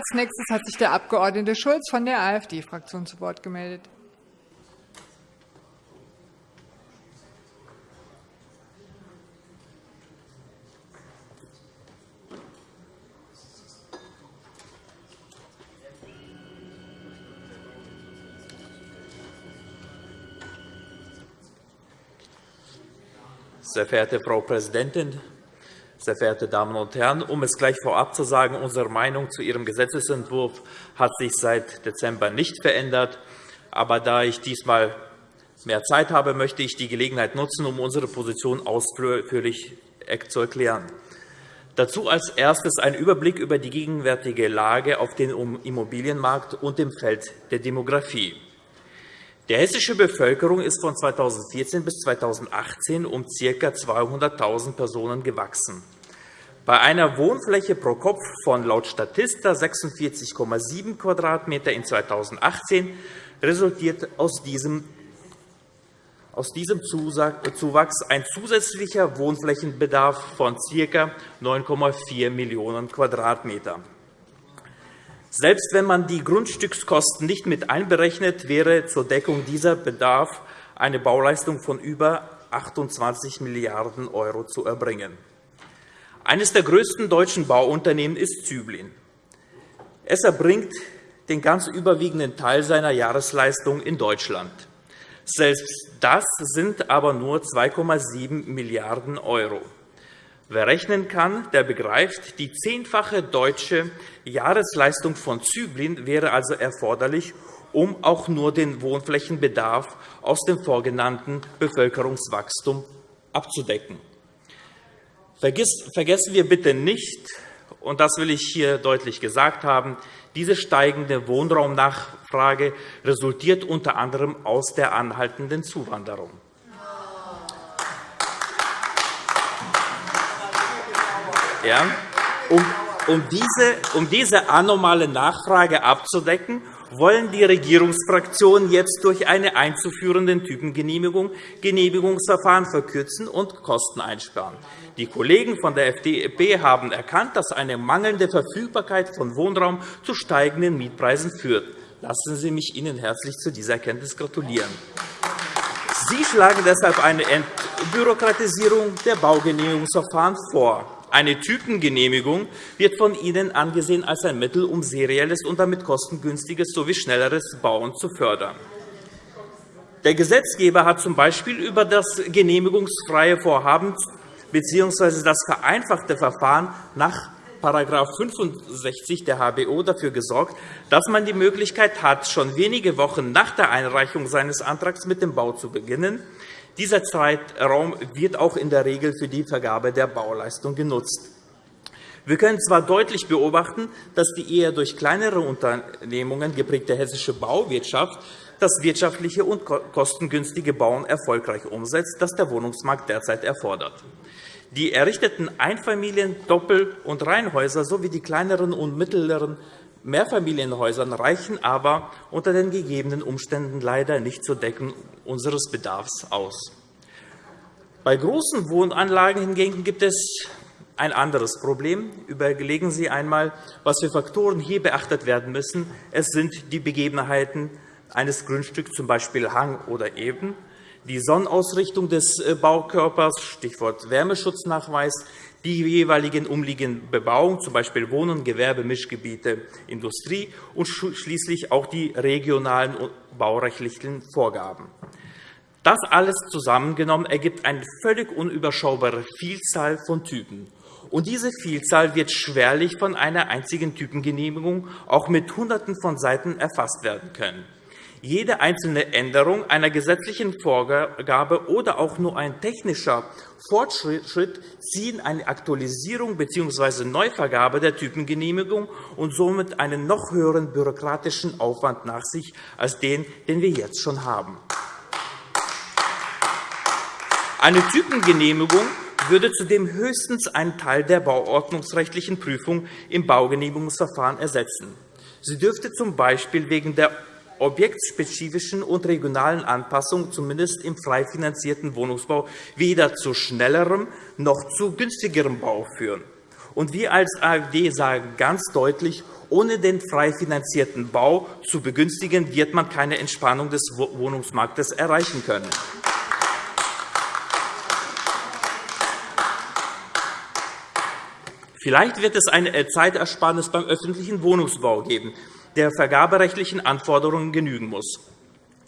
Als nächstes hat sich der Abg. Schulz von der AfD-Fraktion zu Wort gemeldet. Sehr verehrte Frau Präsidentin, sehr verehrte Damen und Herren! Um es gleich vorab zu sagen, unsere Meinung zu Ihrem Gesetzentwurf hat sich seit Dezember nicht verändert. Aber da ich diesmal mehr Zeit habe, möchte ich die Gelegenheit nutzen, um unsere Position ausführlich zu erklären. Dazu als erstes ein Überblick über die gegenwärtige Lage auf dem Immobilienmarkt und im Feld der Demografie. Die hessische Bevölkerung ist von 2014 bis 2018 um ca. 200.000 Personen gewachsen. Bei einer Wohnfläche pro Kopf von laut Statista 46,7 Quadratmeter in 2018 resultiert aus diesem aus diesem Zuwachs ein zusätzlicher Wohnflächenbedarf von ca. 9,4 Millionen Quadratmetern. Selbst wenn man die Grundstückskosten nicht mit einberechnet, wäre zur Deckung dieser Bedarf eine Bauleistung von über 28 Milliarden € zu erbringen. Eines der größten deutschen Bauunternehmen ist Züblin. Es erbringt den ganz überwiegenden Teil seiner Jahresleistung in Deutschland. Selbst das sind aber nur 2,7 Milliarden €. Wer rechnen kann, der begreift, die zehnfache deutsche Jahresleistung von Zyblin wäre also erforderlich, um auch nur den Wohnflächenbedarf aus dem vorgenannten Bevölkerungswachstum abzudecken. Vergessen wir bitte nicht, und das will ich hier deutlich gesagt haben, diese steigende Wohnraumnachfrage resultiert unter anderem aus der anhaltenden Zuwanderung. Ja, um, diese, um diese anormale Nachfrage abzudecken, wollen die Regierungsfraktionen jetzt durch eine einzuführende Typengenehmigung Genehmigungsverfahren verkürzen und Kosten einsparen. Die Kollegen von der FDP haben erkannt, dass eine mangelnde Verfügbarkeit von Wohnraum zu steigenden Mietpreisen führt. Lassen Sie mich Ihnen herzlich zu dieser Erkenntnis gratulieren. Sie schlagen deshalb eine Entbürokratisierung der Baugenehmigungsverfahren vor. Eine Typengenehmigung wird von Ihnen angesehen als ein Mittel, um serielles und damit kostengünstiges sowie schnelleres Bauen zu fördern. Der Gesetzgeber hat z. B. über das genehmigungsfreie Vorhaben bzw. das vereinfachte Verfahren nach § 65 der HBO dafür gesorgt, dass man die Möglichkeit hat, schon wenige Wochen nach der Einreichung seines Antrags mit dem Bau zu beginnen. Dieser Zeitraum wird auch in der Regel für die Vergabe der Bauleistung genutzt. Wir können zwar deutlich beobachten, dass die eher durch kleinere Unternehmungen geprägte hessische Bauwirtschaft das wirtschaftliche und kostengünstige Bauen erfolgreich umsetzt, das der Wohnungsmarkt derzeit erfordert. Die errichteten Einfamilien-, Doppel- und Reihenhäuser sowie die kleineren und mittleren Mehrfamilienhäusern reichen aber unter den gegebenen Umständen leider nicht zur Deckung unseres Bedarfs aus. Bei großen Wohnanlagen hingegen gibt es ein anderes Problem. Überlegen Sie einmal, was für Faktoren hier beachtet werden müssen. Es sind die Begebenheiten eines Grundstücks, z. B. Hang oder Eben, die Sonnenausrichtung des Baukörpers, Stichwort Wärmeschutznachweis, die jeweiligen umliegenden Bebauung, z. B. Wohnen, Gewerbe, Mischgebiete, Industrie und schließlich auch die regionalen baurechtlichen Vorgaben. Das alles zusammengenommen ergibt eine völlig unüberschaubare Vielzahl von Typen. Und diese Vielzahl wird schwerlich von einer einzigen Typengenehmigung auch mit Hunderten von Seiten erfasst werden können. Jede einzelne Änderung einer gesetzlichen Vorgabe oder auch nur ein technischer Fortschritt ziehen eine Aktualisierung bzw. Neuvergabe der Typengenehmigung und somit einen noch höheren bürokratischen Aufwand nach sich als den, den wir jetzt schon haben. Eine Typengenehmigung würde zudem höchstens einen Teil der bauordnungsrechtlichen Prüfung im Baugenehmigungsverfahren ersetzen. Sie dürfte z. B. wegen der objektspezifischen und regionalen Anpassungen, zumindest im frei finanzierten Wohnungsbau, weder zu schnellerem noch zu günstigerem Bau führen. Und wir als AfD sagen ganz deutlich, ohne den frei finanzierten Bau zu begünstigen, wird man keine Entspannung des Wohnungsmarktes erreichen können. Vielleicht wird es eine Zeitersparnis beim öffentlichen Wohnungsbau geben, der vergaberechtlichen Anforderungen genügen muss.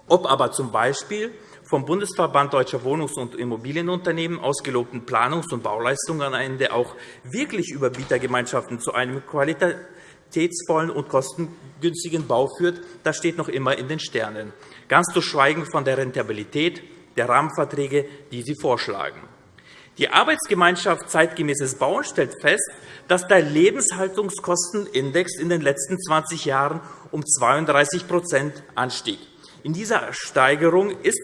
Ob aber z. B. vom Bundesverband Deutscher Wohnungs- und Immobilienunternehmen ausgelobten Planungs- und Bauleistungen am Ende auch wirklich Überbietergemeinschaften zu einem qualitätsvollen und kostengünstigen Bau führt, das steht noch immer in den Sternen, ganz zu schweigen von der Rentabilität der Rahmenverträge, die Sie vorschlagen. Die Arbeitsgemeinschaft Zeitgemäßes Bauen stellt fest, dass der Lebenshaltungskostenindex in den letzten 20 Jahren um 32% anstieg. In dieser Steigerung ist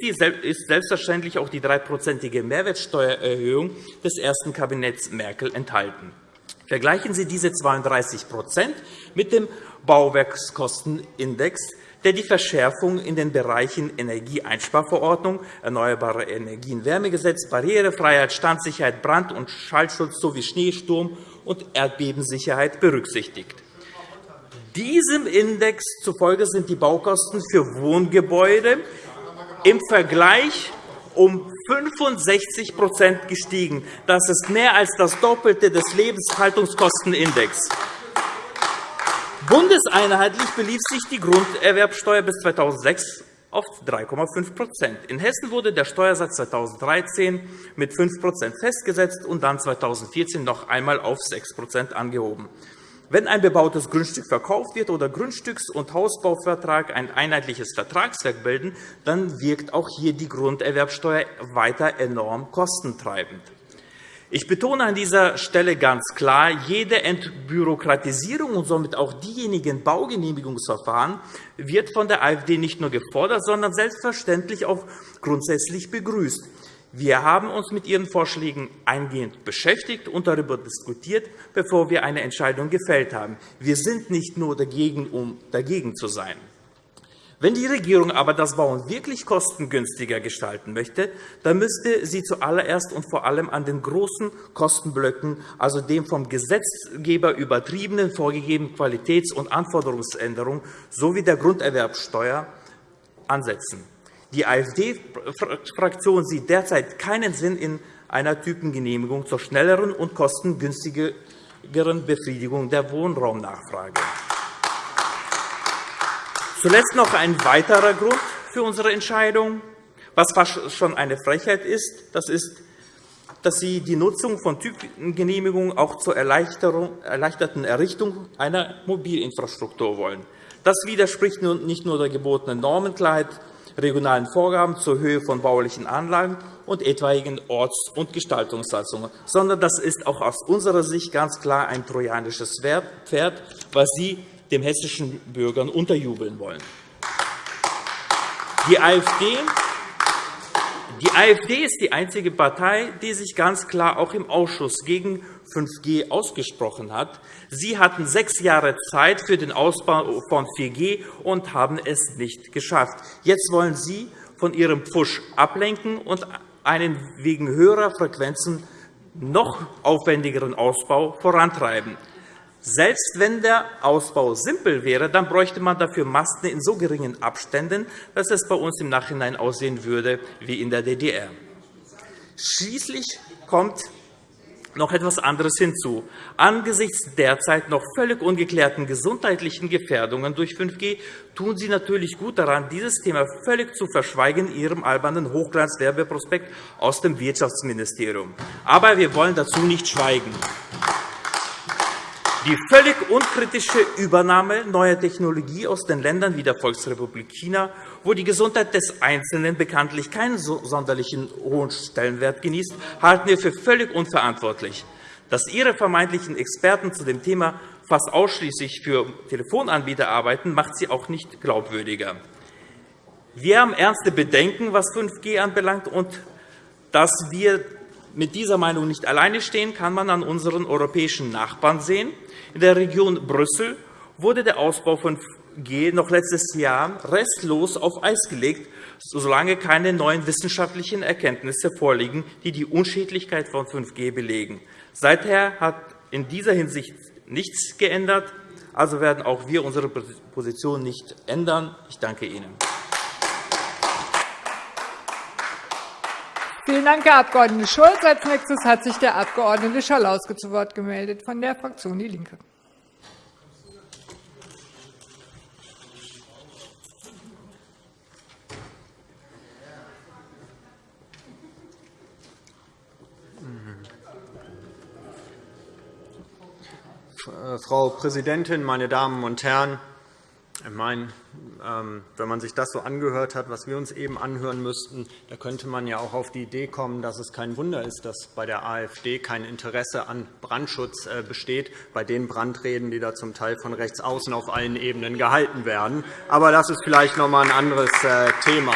selbstverständlich auch die dreiprozentige Mehrwertsteuererhöhung des ersten Kabinetts Merkel enthalten. Vergleichen Sie diese 32% mit dem Bauwerkskostenindex, der die Verschärfung in den Bereichen Energieeinsparverordnung, Erneuerbare Energien Wärmegesetz, Barrierefreiheit, Standsicherheit, Brand- und Schallschutz sowie Schneesturm- und Erdbebensicherheit berücksichtigt. Diesem Index zufolge sind die Baukosten für Wohngebäude im Vergleich um 65% gestiegen. Das ist mehr als das Doppelte des Lebenshaltungskostenindex. Bundeseinheitlich belief sich die Grunderwerbsteuer bis 2006 auf 3,5% In Hessen wurde der Steuersatz 2013 mit 5% festgesetzt und dann 2014 noch einmal auf 6% angehoben. Wenn ein bebautes Grundstück verkauft wird oder Grundstücks- und Hausbauvertrag ein einheitliches Vertragswerk bilden, dann wirkt auch hier die Grunderwerbsteuer weiter enorm kostentreibend. Ich betone an dieser Stelle ganz klar, jede Entbürokratisierung und somit auch diejenigen Baugenehmigungsverfahren wird von der AfD nicht nur gefordert, sondern selbstverständlich auch grundsätzlich begrüßt. Wir haben uns mit Ihren Vorschlägen eingehend beschäftigt und darüber diskutiert, bevor wir eine Entscheidung gefällt haben. Wir sind nicht nur dagegen, um dagegen zu sein. Wenn die Regierung aber das Bauen wirklich kostengünstiger gestalten möchte, dann müsste sie zuallererst und vor allem an den großen Kostenblöcken, also dem vom Gesetzgeber übertriebenen vorgegebenen Qualitäts- und Anforderungsänderungen sowie der Grunderwerbsteuer ansetzen. Die AfD-Fraktion sieht derzeit keinen Sinn in einer Typengenehmigung zur schnelleren und kostengünstigeren Befriedigung der Wohnraumnachfrage. Zuletzt noch ein weiterer Grund für unsere Entscheidung, was fast schon eine Frechheit ist. Das ist, dass Sie die Nutzung von Typengenehmigungen auch zur erleichterten Errichtung einer Mobilinfrastruktur wollen. Das widerspricht nicht nur der gebotenen Normenklarheit, regionalen Vorgaben zur Höhe von baulichen Anlagen und etwaigen Orts- und Gestaltungssatzungen, sondern das ist auch aus unserer Sicht ganz klar ein trojanisches Pferd, was Sie den hessischen Bürgern unterjubeln wollen. Die AfD die AfD ist die einzige Partei, die sich ganz klar auch im Ausschuss gegen 5G ausgesprochen hat. Sie hatten sechs Jahre Zeit für den Ausbau von 4G und haben es nicht geschafft. Jetzt wollen Sie von Ihrem Pfusch ablenken und einen wegen höherer Frequenzen noch aufwendigeren Ausbau vorantreiben. Selbst wenn der Ausbau simpel wäre, dann bräuchte man dafür Masten in so geringen Abständen, dass es bei uns im Nachhinein aussehen würde wie in der DDR. Schließlich kommt noch etwas anderes hinzu. Angesichts derzeit noch völlig ungeklärten gesundheitlichen Gefährdungen durch 5G tun Sie natürlich gut daran, dieses Thema völlig zu verschweigen in Ihrem albernen Hochglanzwerbeprospekt aus dem Wirtschaftsministerium. Aber wir wollen dazu nicht schweigen. Die völlig unkritische Übernahme neuer Technologie aus den Ländern wie der Volksrepublik China, wo die Gesundheit des Einzelnen bekanntlich keinen sonderlichen hohen Stellenwert genießt, halten wir für völlig unverantwortlich. Dass Ihre vermeintlichen Experten zu dem Thema fast ausschließlich für Telefonanbieter arbeiten, macht sie auch nicht glaubwürdiger. Wir haben ernste Bedenken, was 5G anbelangt, und dass wir mit dieser Meinung nicht alleine stehen, kann man an unseren europäischen Nachbarn sehen. In der Region Brüssel wurde der Ausbau von 5G noch letztes Jahr restlos auf Eis gelegt, solange keine neuen wissenschaftlichen Erkenntnisse vorliegen, die die Unschädlichkeit von 5G belegen. Seither hat in dieser Hinsicht nichts geändert. Also werden auch wir unsere Position nicht ändern. Ich danke Ihnen. Vielen Dank, Herr Abg. Schulz. Als nächstes hat sich der Abg. Schalauske zu Wort gemeldet von der Fraktion DIE LINKE. Frau Präsidentin, meine Damen und Herren! Ich meine, ähm, wenn man sich das so angehört hat, was wir uns eben anhören müssten, da könnte man ja auch auf die Idee kommen, dass es kein Wunder ist, dass bei der AfD kein Interesse an Brandschutz äh, besteht, bei den Brandreden, die da zum Teil von rechts außen auf allen Ebenen gehalten werden. Aber das ist vielleicht noch einmal ein anderes äh, Thema.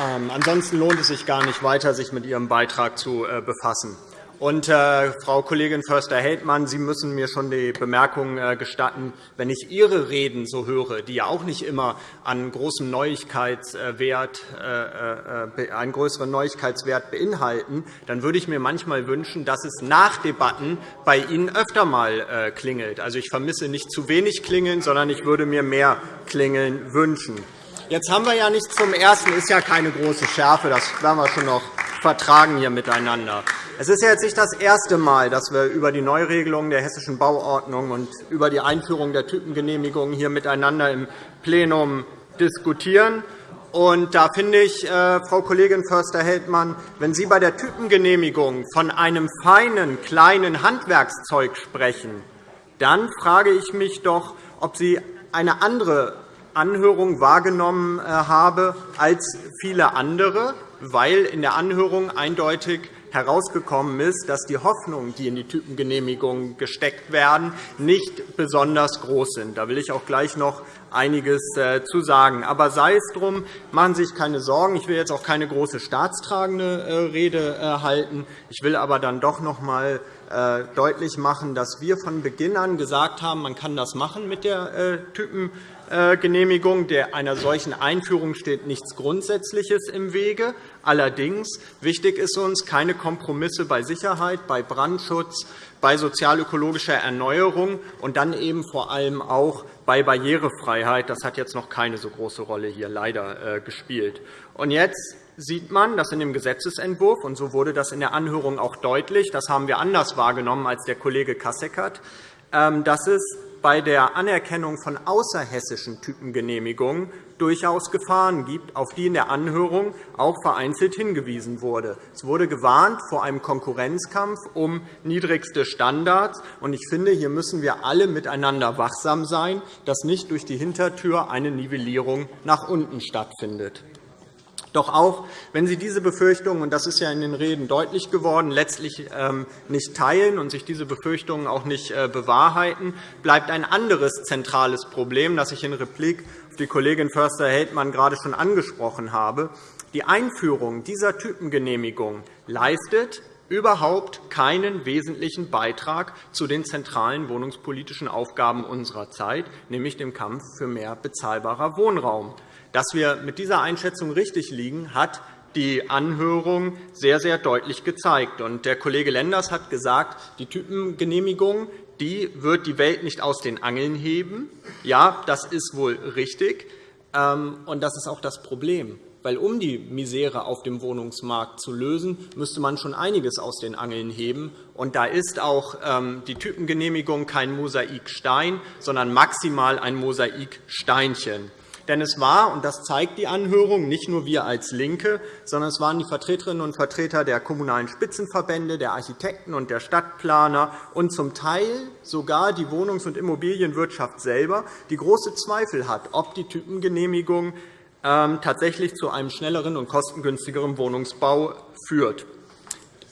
Ähm, ansonsten lohnt es sich gar nicht weiter, sich mit Ihrem Beitrag zu äh, befassen. Und, äh, Frau Kollegin Förster-Heldmann, Sie müssen mir schon die Bemerkung äh, gestatten, wenn ich Ihre Reden so höre, die ja auch nicht immer an großem Neuigkeitswert, äh, äh, einen größeren Neuigkeitswert beinhalten, dann würde ich mir manchmal wünschen, dass es nach Debatten bei Ihnen öfter einmal äh, klingelt. Also, ich vermisse nicht zu wenig Klingeln, sondern ich würde mir mehr Klingeln wünschen. Jetzt haben wir ja nicht zum Ersten, ist ja keine große Schärfe, das werden wir schon noch vertragen hier miteinander. Es ist jetzt nicht das erste Mal, dass wir über die Neuregelung der Hessischen Bauordnung und über die Einführung der Typengenehmigung hier miteinander im Plenum diskutieren. Und da finde ich, äh, Frau Kollegin Förster-Heldmann, wenn Sie bei der Typengenehmigung von einem feinen, kleinen Handwerkszeug sprechen, dann frage ich mich doch, ob Sie eine andere Anhörung wahrgenommen äh, habe als viele andere, weil in der Anhörung eindeutig herausgekommen ist, dass die Hoffnungen, die in die Typengenehmigung gesteckt werden, nicht besonders groß sind. Da will ich auch gleich noch einiges äh, zu sagen. Aber sei es drum, machen Sie sich keine Sorgen. Ich will jetzt auch keine große staatstragende äh, Rede äh, halten. Ich will aber dann doch noch einmal deutlich machen, dass wir von Beginn an gesagt haben, man kann das machen mit der Typengenehmigung. Einer solchen Einführung steht nichts Grundsätzliches im Wege. Allerdings wichtig ist uns keine Kompromisse bei Sicherheit, bei Brandschutz, bei sozialökologischer Erneuerung und dann eben vor allem auch bei Barrierefreiheit. Das hat jetzt noch keine so große Rolle hier leider äh, gespielt. Und jetzt sieht man, dass in dem Gesetzentwurf, und so wurde das in der Anhörung auch deutlich, das haben wir anders wahrgenommen als der Kollege Kasseckert, ähm, dass es bei der Anerkennung von außerhessischen Typengenehmigungen durchaus Gefahren gibt, auf die in der Anhörung auch vereinzelt hingewiesen wurde. Es wurde gewarnt vor einem Konkurrenzkampf um niedrigste Standards. Ich finde, hier müssen wir alle miteinander wachsam sein, dass nicht durch die Hintertür eine Nivellierung nach unten stattfindet. Doch auch wenn Sie diese Befürchtungen, und das ist ja in den Reden deutlich geworden, letztlich ähm, nicht teilen und sich diese Befürchtungen auch nicht äh, bewahrheiten, bleibt ein anderes zentrales Problem, das ich in Replik auf die Kollegin Förster-Heldmann gerade schon angesprochen habe. Die Einführung dieser Typengenehmigung leistet überhaupt keinen wesentlichen Beitrag zu den zentralen wohnungspolitischen Aufgaben unserer Zeit, nämlich dem Kampf für mehr bezahlbarer Wohnraum. Dass wir mit dieser Einschätzung richtig liegen, hat die Anhörung sehr, sehr deutlich gezeigt. Der Kollege Lenders hat gesagt, die Typengenehmigung die wird die Welt nicht aus den Angeln heben. Ja, das ist wohl richtig. Ähm, und das ist auch das Problem. Weil um die Misere auf dem Wohnungsmarkt zu lösen, müsste man schon einiges aus den Angeln heben. Und da ist auch ähm, die Typengenehmigung kein Mosaikstein, sondern maximal ein Mosaiksteinchen. Denn es war, und das zeigt die Anhörung, nicht nur wir als LINKE, sondern es waren die Vertreterinnen und Vertreter der Kommunalen Spitzenverbände, der Architekten und der Stadtplaner und zum Teil sogar die Wohnungs- und Immobilienwirtschaft selber, die große Zweifel hat, ob die Typengenehmigung ähm, tatsächlich zu einem schnelleren und kostengünstigeren Wohnungsbau führt.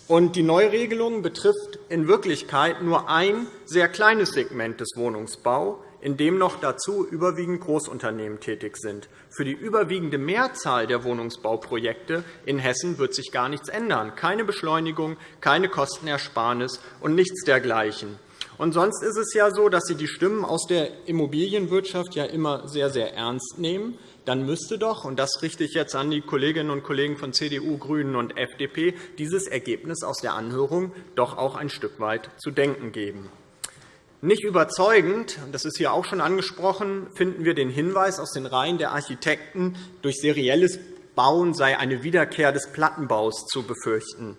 Die Neuregelung betrifft in Wirklichkeit nur ein sehr kleines Segment des Wohnungsbaus in dem noch dazu überwiegend Großunternehmen tätig sind. Für die überwiegende Mehrzahl der Wohnungsbauprojekte in Hessen wird sich gar nichts ändern. Keine Beschleunigung, keine Kostenersparnis und nichts dergleichen. Und sonst ist es ja so, dass Sie die Stimmen aus der Immobilienwirtschaft ja immer sehr, sehr ernst nehmen. Dann müsste doch, und das richte ich jetzt an die Kolleginnen und Kollegen von CDU, GRÜNEN und FDP, dieses Ergebnis aus der Anhörung doch auch ein Stück weit zu denken geben. Nicht überzeugend, das ist hier auch schon angesprochen, finden wir den Hinweis aus den Reihen der Architekten, durch serielles Bauen sei eine Wiederkehr des Plattenbaus zu befürchten.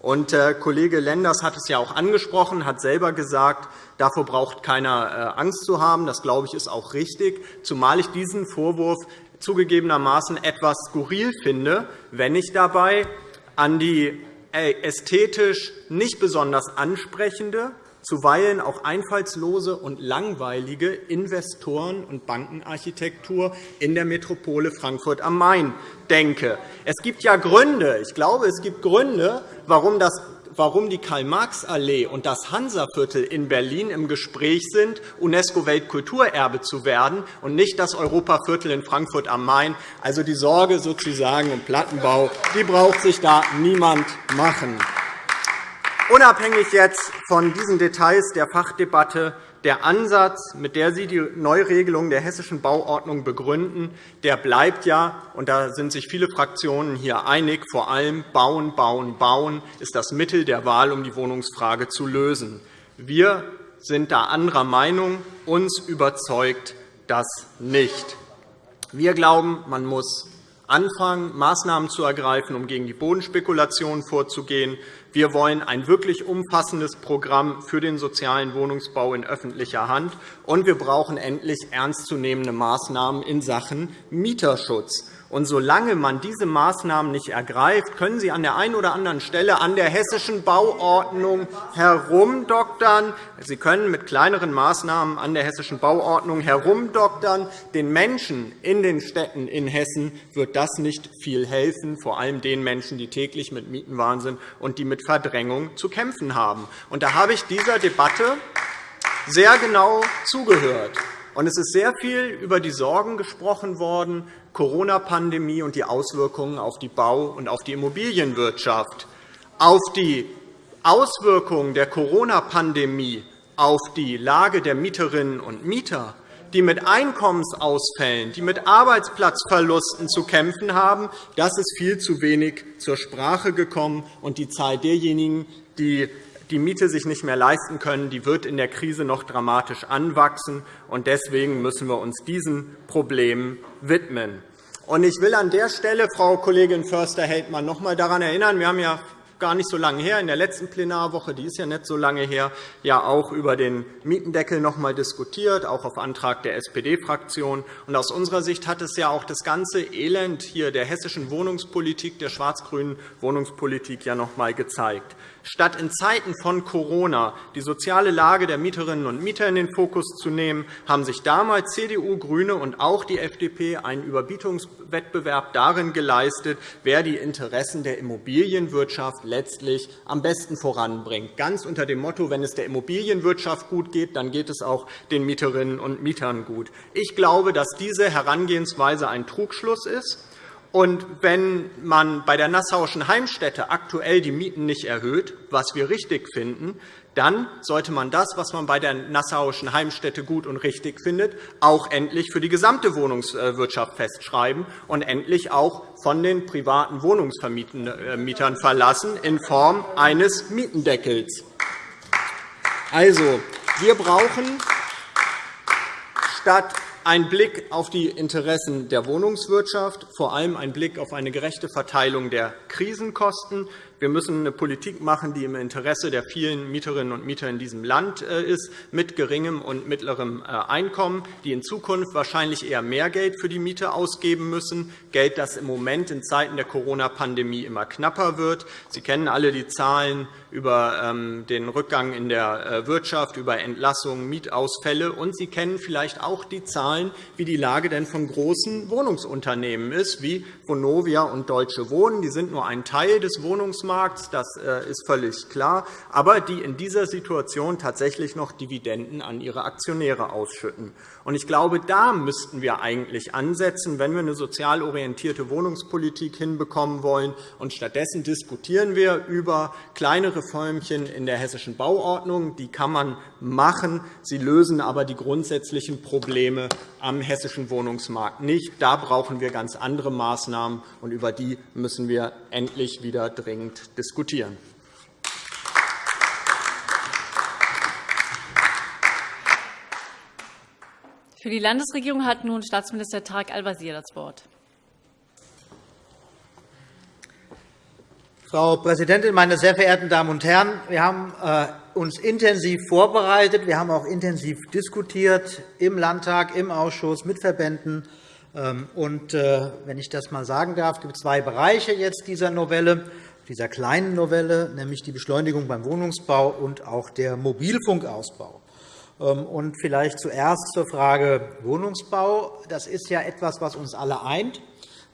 Und, äh, Kollege Lenders hat es ja auch angesprochen, hat selber gesagt, davor braucht keiner äh, Angst zu haben. Das, glaube ich, ist auch richtig, zumal ich diesen Vorwurf zugegebenermaßen etwas skurril finde, wenn ich dabei an die äh, ästhetisch nicht besonders ansprechende, zuweilen auch einfallslose und langweilige Investoren- und Bankenarchitektur in der Metropole Frankfurt am Main denke. Es gibt ja Gründe, ich glaube, es gibt Gründe, warum das warum die Karl-Marx-Allee und das Hansaviertel in Berlin im Gespräch sind, UNESCO-Weltkulturerbe zu werden und nicht das Europaviertel in Frankfurt am Main. Also die Sorge sozusagen um Plattenbau die braucht sich da niemand machen. Unabhängig jetzt von diesen Details der Fachdebatte, der Ansatz, mit der Sie die Neuregelung der Hessischen Bauordnung begründen, der bleibt ja, und da sind sich viele Fraktionen hier einig, vor allem Bauen, Bauen, Bauen ist das Mittel der Wahl, um die Wohnungsfrage zu lösen. Wir sind da anderer Meinung. Uns überzeugt das nicht. Wir glauben, man muss anfangen, Maßnahmen zu ergreifen, um gegen die Bodenspekulation vorzugehen. Wir wollen ein wirklich umfassendes Programm für den sozialen Wohnungsbau in öffentlicher Hand, und wir brauchen endlich ernstzunehmende Maßnahmen in Sachen Mieterschutz. Und solange man diese Maßnahmen nicht ergreift, können Sie an der einen oder anderen Stelle an der hessischen Bauordnung herumdoktern. Sie können mit kleineren Maßnahmen an der hessischen Bauordnung herumdoktern. Den Menschen in den Städten in Hessen wird das nicht viel helfen, vor allem den Menschen, die täglich mit Mietenwahnsinn und die mit Verdrängung zu kämpfen haben. Und da habe ich dieser Debatte sehr genau zugehört. Und es ist sehr viel über die Sorgen gesprochen worden, Corona-Pandemie und die Auswirkungen auf die Bau- und auf die Immobilienwirtschaft. Auf die Auswirkungen der Corona-Pandemie auf die Lage der Mieterinnen und Mieter, die mit Einkommensausfällen, die mit Arbeitsplatzverlusten zu kämpfen haben, das ist viel zu wenig zur Sprache gekommen. Und die Zahl derjenigen, die die Miete sich nicht mehr leisten können, die wird in der Krise noch dramatisch anwachsen. Deswegen müssen wir uns diesen Problemen widmen. Ich will an der Stelle, Frau Kollegin Förster-Heldmann, noch einmal daran erinnern, wir haben ja gar nicht so lange her, in der letzten Plenarwoche, die ist ja nicht so lange her, ja auch über den Mietendeckel noch einmal diskutiert, auch auf Antrag der SPD-Fraktion. Aus unserer Sicht hat es ja auch das ganze Elend hier der hessischen Wohnungspolitik, der schwarz-grünen Wohnungspolitik ja noch einmal gezeigt. Statt in Zeiten von Corona die soziale Lage der Mieterinnen und Mieter in den Fokus zu nehmen, haben sich damals CDU, GRÜNE und auch die FDP einen Überbietungswettbewerb darin geleistet, wer die Interessen der Immobilienwirtschaft letztlich am besten voranbringt. Ganz unter dem Motto, wenn es der Immobilienwirtschaft gut geht, dann geht es auch den Mieterinnen und Mietern gut. Ich glaube, dass diese Herangehensweise ein Trugschluss ist und wenn man bei der Nassauischen Heimstätte aktuell die Mieten nicht erhöht, was wir richtig finden, dann sollte man das, was man bei der Nassauischen Heimstätte gut und richtig findet, auch endlich für die gesamte Wohnungswirtschaft festschreiben und endlich auch von den privaten Wohnungsvermietern verlassen in Form eines Mietendeckels. Also, wir brauchen statt ein Blick auf die Interessen der Wohnungswirtschaft, vor allem ein Blick auf eine gerechte Verteilung der Krisenkosten. Wir müssen eine Politik machen, die im Interesse der vielen Mieterinnen und Mieter in diesem Land äh, ist, mit geringem und mittlerem äh, Einkommen, die in Zukunft wahrscheinlich eher mehr Geld für die Miete ausgeben müssen, Geld, das im Moment in Zeiten der Corona-Pandemie immer knapper wird. Sie kennen alle die Zahlen über ähm, den Rückgang in der äh, Wirtschaft, über Entlassungen, Mietausfälle, und Sie kennen vielleicht auch die Zahlen, wie die Lage denn von großen Wohnungsunternehmen ist, wie Vonovia und Deutsche Wohnen. Die sind nur ein Teil des Wohnungsmarkts Finanzmarkt, das äh, ist völlig klar, aber die in dieser Situation tatsächlich noch Dividenden an ihre Aktionäre ausschütten. Ich glaube, da müssten wir eigentlich ansetzen, wenn wir eine sozial orientierte Wohnungspolitik hinbekommen wollen. stattdessen diskutieren wir über kleine Reformchen in der hessischen Bauordnung. Die kann man machen. Sie lösen aber die grundsätzlichen Probleme am hessischen Wohnungsmarkt nicht. Da brauchen wir ganz andere Maßnahmen, und über die müssen wir endlich wieder dringend diskutieren. Für die Landesregierung hat nun Staatsminister Tarek Al-Wazir das Wort. Frau Präsidentin, meine sehr verehrten Damen und Herren! Wir haben äh, uns intensiv vorbereitet. Wir haben auch intensiv diskutiert im Landtag, im Ausschuss, mit Verbänden. Ähm, und, äh, wenn ich das einmal sagen darf, gibt es zwei Bereiche jetzt dieser Novelle, dieser kleinen Novelle, nämlich die Beschleunigung beim Wohnungsbau und auch der Mobilfunkausbau. Ähm, und vielleicht zuerst zur Frage Wohnungsbau. Das ist ja etwas, was uns alle eint,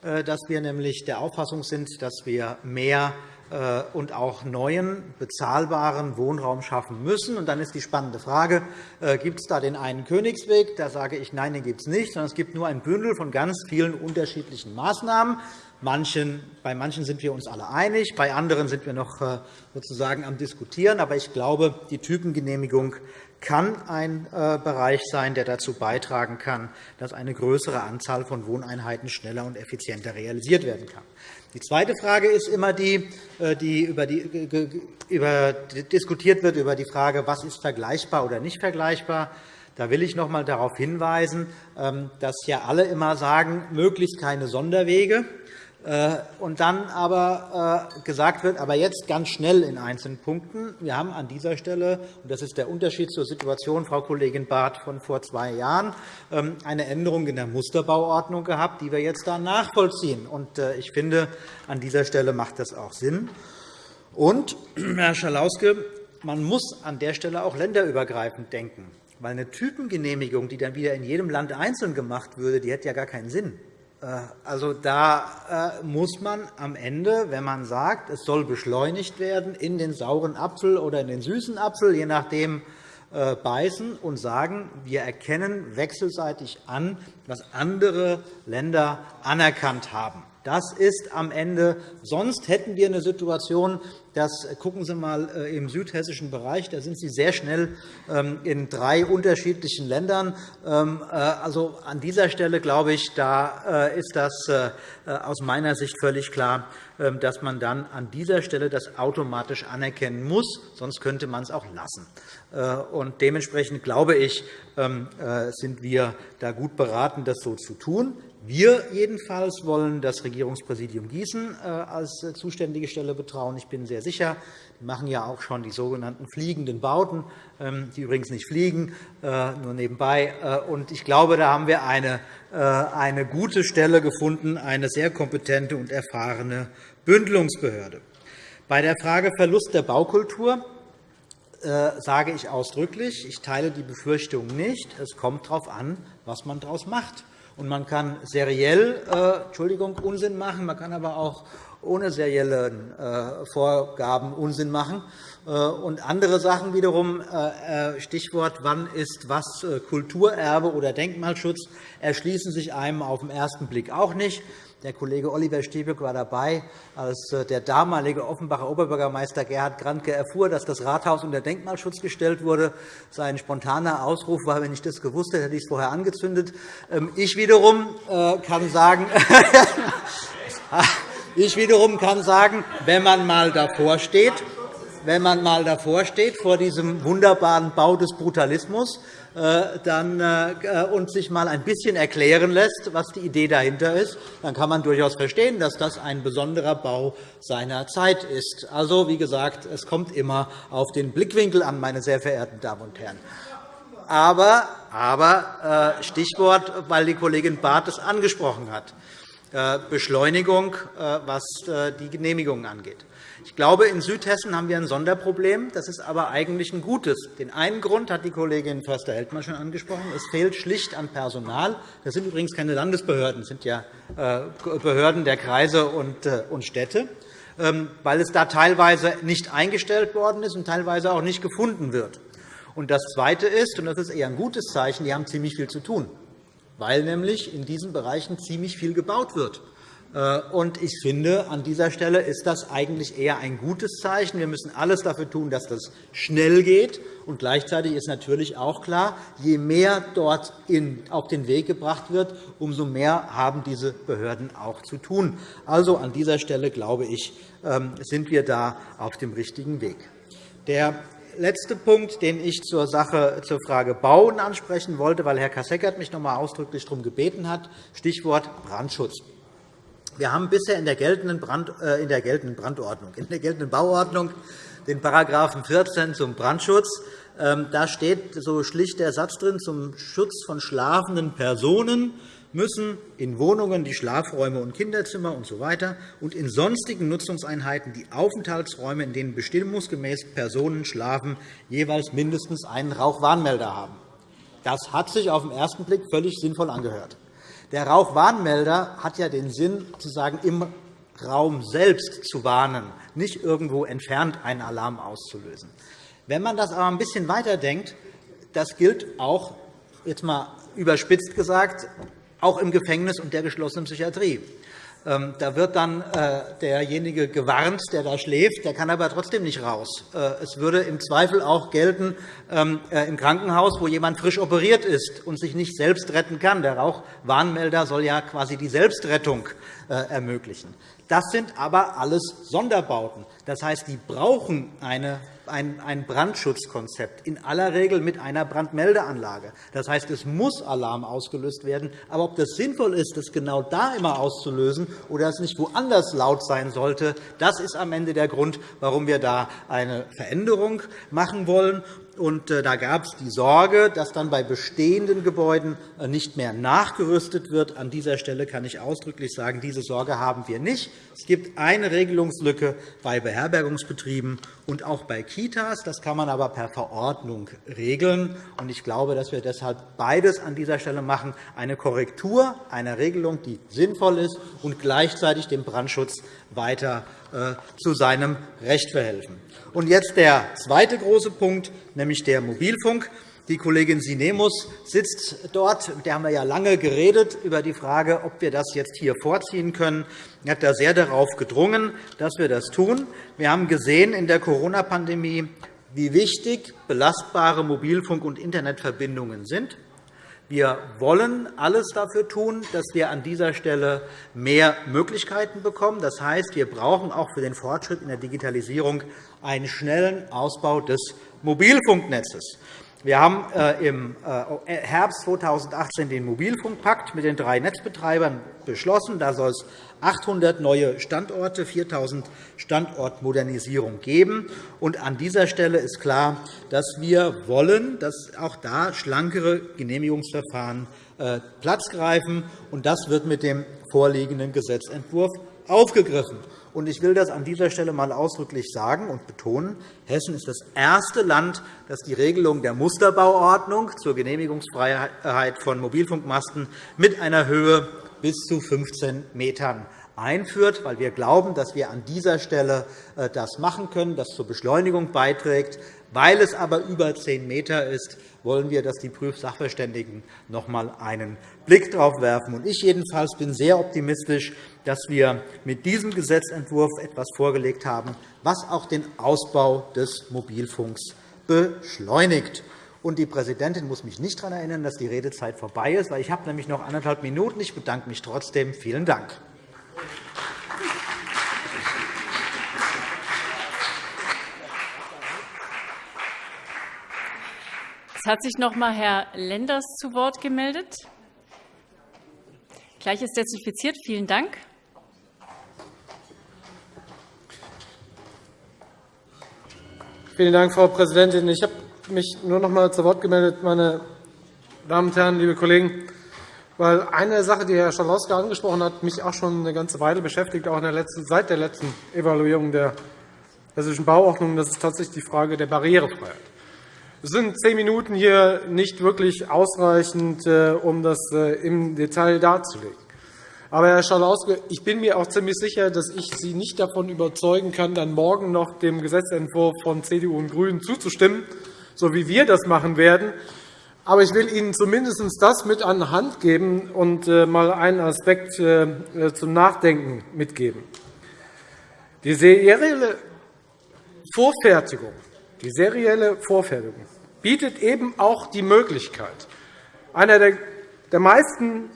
äh, dass wir nämlich der Auffassung sind, dass wir mehr äh, und auch neuen, bezahlbaren Wohnraum schaffen müssen. Und dann ist die spannende Frage, äh, gibt es da den einen Königsweg? Da sage ich, nein, den gibt es nicht, sondern es gibt nur ein Bündel von ganz vielen unterschiedlichen Maßnahmen. Manchen, bei manchen sind wir uns alle einig, bei anderen sind wir noch sozusagen am Diskutieren. Aber ich glaube, die Typengenehmigung kann ein äh, Bereich sein, der dazu beitragen kann, dass eine größere Anzahl von Wohneinheiten schneller und effizienter realisiert werden kann. Die zweite Frage ist immer die, äh, die über, die über diskutiert wird über die Frage, was ist vergleichbar oder nicht vergleichbar. Da will ich noch einmal darauf hinweisen, ähm, dass ja alle immer sagen, möglichst keine Sonderwege. Äh, und dann aber äh, gesagt wird, aber jetzt ganz schnell in einzelnen Punkten. Wir haben an dieser Stelle, und das ist der Unterschied zur Situation, Frau Kollegin Barth, von vor zwei Jahren, ähm, eine Änderung in der Musterbauordnung gehabt, die wir jetzt da nachvollziehen. Und äh, ich finde, an dieser Stelle macht das auch Sinn. Und, Herr Schalauske, man muss an der Stelle auch länderübergreifend denken. Weil eine Typengenehmigung, die dann wieder in jedem Land einzeln gemacht würde, die hätte ja gar keinen Sinn. Äh, also, da äh, muss man am Ende, wenn man sagt, es soll beschleunigt werden, in den sauren Apfel oder in den süßen Apfel, je nachdem, äh, beißen und sagen, wir erkennen wechselseitig an, was andere Länder anerkannt haben. Das ist am Ende. Sonst hätten wir eine Situation, das gucken Sie einmal äh, im südhessischen Bereich. Da sind Sie sehr schnell ähm, in drei unterschiedlichen Ländern. Ähm, äh, also an dieser Stelle glaube ich, da äh, ist das aus meiner Sicht völlig klar, ähm, dass man dann an dieser Stelle das automatisch anerkennen muss. Sonst könnte man es auch lassen. Und dementsprechend glaube ich, sind wir da gut beraten, das so zu tun. Wir jedenfalls wollen das Regierungspräsidium Gießen äh, als äh, zuständige Stelle betrauen. Ich bin sehr sicher, die machen ja auch schon die sogenannten fliegenden Bauten, ähm, die übrigens nicht fliegen, äh, nur nebenbei. Ich glaube, da haben wir eine, eine gute Stelle gefunden, eine sehr kompetente und erfahrene Bündelungsbehörde. Bei der Frage Verlust der Baukultur sage ich ausdrücklich, ich teile die Befürchtung nicht. Es kommt darauf an, was man daraus macht. Und man kann seriell äh, Entschuldigung, Unsinn machen, man kann aber auch ohne serielle äh, Vorgaben Unsinn machen. Äh, und andere Sachen wiederum, äh, Stichwort, wann ist was Kulturerbe oder Denkmalschutz, erschließen sich einem auf den ersten Blick auch nicht. Der Kollege Oliver Stiebück war dabei, als äh, der damalige Offenbacher Oberbürgermeister Gerhard Grandke erfuhr, dass das Rathaus unter Denkmalschutz gestellt wurde. Sein spontaner Ausruf war, wenn ich das gewusst hätte, hätte ich es vorher angezündet. Ähm, ich wiederum äh, kann sagen, ich wiederum kann sagen, wenn man mal davor steht, wenn man mal davor steht vor diesem wunderbaren Bau des Brutalismus, dann, äh, und sich mal ein bisschen erklären lässt, was die Idee dahinter ist, dann kann man durchaus verstehen, dass das ein besonderer Bau seiner Zeit ist. Also, wie gesagt, es kommt immer auf den Blickwinkel an, meine sehr verehrten Damen und Herren. Aber, aber äh, Stichwort, weil die Kollegin Barth es angesprochen hat, Beschleunigung, was die Genehmigungen angeht. Ich glaube, in Südhessen haben wir ein Sonderproblem. Das ist aber eigentlich ein gutes. Den einen Grund hat die Kollegin Förster-Heldmann schon angesprochen. Es fehlt schlicht an Personal. Das sind übrigens keine Landesbehörden, das sind ja äh, Behörden der Kreise und äh, Städte, ähm, weil es da teilweise nicht eingestellt worden ist und teilweise auch nicht gefunden wird. Und das Zweite ist, und das ist eher ein gutes Zeichen, die haben ziemlich viel zu tun, weil nämlich in diesen Bereichen ziemlich viel gebaut wird. Äh, und ich finde, an dieser Stelle ist das eigentlich eher ein gutes Zeichen. Wir müssen alles dafür tun, dass das schnell geht. Und gleichzeitig ist natürlich auch klar, je mehr dort auf den Weg gebracht wird, umso mehr haben diese Behörden auch zu tun. Also an dieser Stelle, glaube ich, ähm, sind wir da auf dem richtigen Weg. Der letzte Punkt, den ich zur Sache, zur Frage Bauen ansprechen wollte, weil Herr Kasseckert mich noch einmal ausdrücklich darum gebeten hat, Stichwort Brandschutz. Wir haben bisher in der geltenden, Brand, äh, in der geltenden Brandordnung, in der geltenden Bauordnung den § 14 zum Brandschutz. Ähm, da steht so schlicht der Satz drin, zum Schutz von schlafenden Personen müssen in Wohnungen die Schlafräume und Kinderzimmer usw. So und in sonstigen Nutzungseinheiten die Aufenthaltsräume, in denen bestimmungsgemäß Personen schlafen, jeweils mindestens einen Rauchwarnmelder haben. Das hat sich auf den ersten Blick völlig sinnvoll angehört. Der Rauchwarnmelder hat ja den Sinn, zu sagen, im Raum selbst zu warnen, nicht irgendwo entfernt einen Alarm auszulösen. Wenn man das aber ein bisschen weiterdenkt, das gilt auch, jetzt mal überspitzt gesagt, auch im Gefängnis und der geschlossenen Psychiatrie. Ähm, da wird dann äh, derjenige gewarnt, der da schläft, der kann aber trotzdem nicht raus. Äh, es würde im Zweifel auch gelten ähm, äh, im Krankenhaus, wo jemand frisch operiert ist und sich nicht selbst retten kann. Der Rauchwarnmelder soll ja quasi die Selbstrettung ermöglichen. Das sind aber alles Sonderbauten. Das heißt, die brauchen eine ein Brandschutzkonzept, in aller Regel mit einer Brandmeldeanlage. Das heißt, es muss Alarm ausgelöst werden. Aber ob das sinnvoll ist, das genau da immer auszulösen oder es nicht woanders laut sein sollte, das ist am Ende der Grund, warum wir da eine Veränderung machen wollen. Und äh, da gab es die Sorge, dass dann bei bestehenden Gebäuden äh, nicht mehr nachgerüstet wird. An dieser Stelle kann ich ausdrücklich sagen, diese Sorge haben wir nicht. Es gibt eine Regelungslücke bei Beherbergungsbetrieben und auch bei Kitas. Das kann man aber per Verordnung regeln. Ich glaube, dass wir deshalb beides an dieser Stelle machen, eine Korrektur einer Regelung, die sinnvoll ist und gleichzeitig dem Brandschutz weiter äh, zu seinem Recht verhelfen. Und jetzt der zweite große Punkt, nämlich der Mobilfunk. Die Kollegin Sinemus sitzt dort. Mit der haben wir ja lange geredet über die Frage, ob wir das jetzt hier vorziehen können. Sie hat da sehr darauf gedrungen, dass wir das tun. Wir haben gesehen in der Corona-Pandemie, wie wichtig belastbare Mobilfunk- und Internetverbindungen sind. Wir wollen alles dafür tun, dass wir an dieser Stelle mehr Möglichkeiten bekommen. Das heißt, wir brauchen auch für den Fortschritt in der Digitalisierung einen schnellen Ausbau des Mobilfunknetzes. Wir haben äh, im äh, Herbst 2018 den Mobilfunkpakt mit den drei Netzbetreibern beschlossen. Da soll es 800 neue Standorte, 4.000 Standortmodernisierung geben. Und an dieser Stelle ist klar, dass wir wollen, dass auch da schlankere Genehmigungsverfahren äh, Platz greifen. Und das wird mit dem vorliegenden Gesetzentwurf aufgegriffen. Und ich will das an dieser Stelle einmal ausdrücklich sagen und betonen. Hessen ist das erste Land, das die Regelung der Musterbauordnung zur Genehmigungsfreiheit von Mobilfunkmasten mit einer Höhe bis zu 15 Metern einführt, weil wir glauben, dass wir an dieser Stelle äh, das machen können, das zur Beschleunigung beiträgt. Weil es aber über 10 Meter ist, wollen wir, dass die Prüfsachverständigen noch einmal einen Blick darauf werfen. Ich jedenfalls bin sehr optimistisch, dass wir mit diesem Gesetzentwurf etwas vorgelegt haben, was auch den Ausbau des Mobilfunks beschleunigt. Und die Präsidentin muss mich nicht daran erinnern, dass die Redezeit vorbei ist, weil ich habe nämlich noch anderthalb Minuten. Ich bedanke mich trotzdem. Vielen Dank. Es hat sich noch einmal Herr Lenders zu Wort gemeldet. Gleich ist desinfiziert. Vielen Dank. Vielen Dank, Frau Präsidentin. Ich habe mich nur noch einmal zu Wort gemeldet, meine Damen und Herren, liebe Kollegen, weil eine Sache, die Herr Schalauske angesprochen hat, mich auch schon eine ganze Weile beschäftigt, auch der letzten, seit der letzten Evaluierung der Hessischen Bauordnung. Das ist tatsächlich die Frage der Barrierefreiheit. Es sind zehn Minuten hier nicht wirklich ausreichend, äh, um das äh, im Detail darzulegen. Aber, Herr Schalauske, ich bin mir auch ziemlich sicher, dass ich Sie nicht davon überzeugen kann, dann morgen noch dem Gesetzentwurf von CDU und GRÜNEN zuzustimmen, so wie wir das machen werden. Aber ich will Ihnen zumindest das mit an die Hand geben und äh, mal einen Aspekt zum Nachdenken mitgeben. Die serielle Vorfertigung die serielle Vorfertigung bietet eben auch die Möglichkeit. Einer der meisten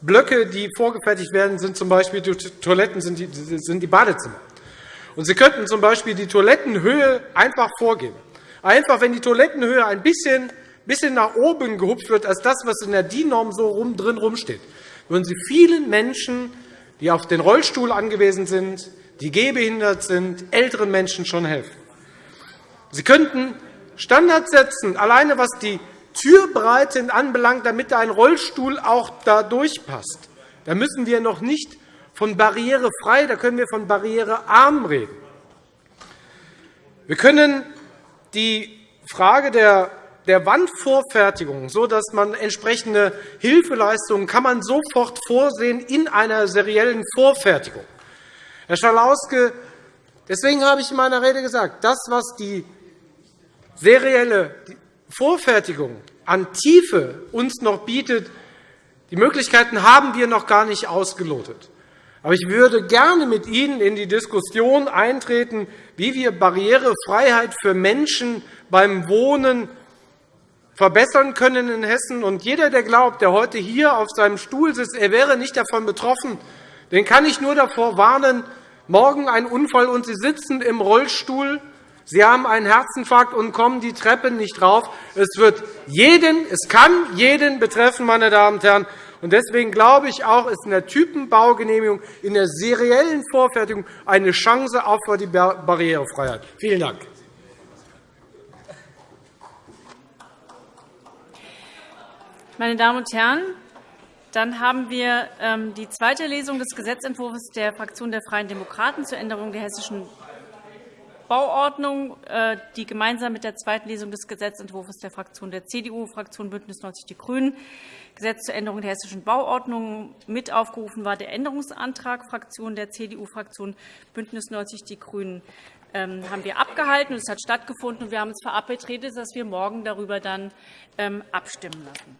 Blöcke, die vorgefertigt werden, sind z.B. die Toiletten, sind die Badezimmer. Und Sie könnten z.B. die Toilettenhöhe einfach vorgeben. Einfach, wenn die Toilettenhöhe ein bisschen, bisschen nach oben gehupft wird, als das, was in der DIN-Norm so rum, drin rumsteht, würden Sie vielen Menschen, die auf den Rollstuhl angewiesen sind, die gehbehindert sind, älteren Menschen schon helfen. Sie könnten Standards setzen, alleine was die Türbreite anbelangt, damit ein Rollstuhl auch da durchpasst. Da müssen wir noch nicht von barrierefrei, da können wir von barrierearm reden. Wir können die Frage der der Wandvorfertigung, sodass man entsprechende Hilfeleistungen kann man sofort vorsehen in einer seriellen Vorfertigung. Herr Schalauske, deswegen habe ich in meiner Rede gesagt, das, was die serielle Vorfertigung an Tiefe uns noch bietet, die Möglichkeiten haben wir noch gar nicht ausgelotet. Aber ich würde gerne mit Ihnen in die Diskussion eintreten, wie wir Barrierefreiheit für Menschen beim Wohnen verbessern können in Hessen. Und jeder, der glaubt, der heute hier auf seinem Stuhl sitzt, er wäre nicht davon betroffen, den kann ich nur davor warnen, morgen ein Unfall und Sie sitzen im Rollstuhl, Sie haben einen Herzinfarkt und kommen die Treppe nicht rauf. Es wird jeden, es kann jeden betreffen, meine Damen und Herren. Deswegen glaube ich auch, ist in der Typenbaugenehmigung, in der seriellen Vorfertigung eine Chance auch für die Barrierefreiheit. Vielen Dank. Meine Damen und Herren, dann haben wir ähm, die zweite Lesung des Gesetzentwurfs der Fraktion der Freien Demokraten zur Änderung der Hessischen Bauordnung, äh, die gemeinsam mit der zweiten Lesung des Gesetzentwurfs der Fraktion der CDU, Fraktion BÜNDNIS 90 die GRÜNEN, Gesetz zur Änderung der Hessischen Bauordnung mit aufgerufen war, der Änderungsantrag Fraktion der CDU-Fraktion BÜNDNIS 90 die GRÜNEN ähm, haben wir abgehalten. Es hat stattgefunden. und Wir haben uns verabredet, dass wir morgen darüber dann ähm, abstimmen lassen.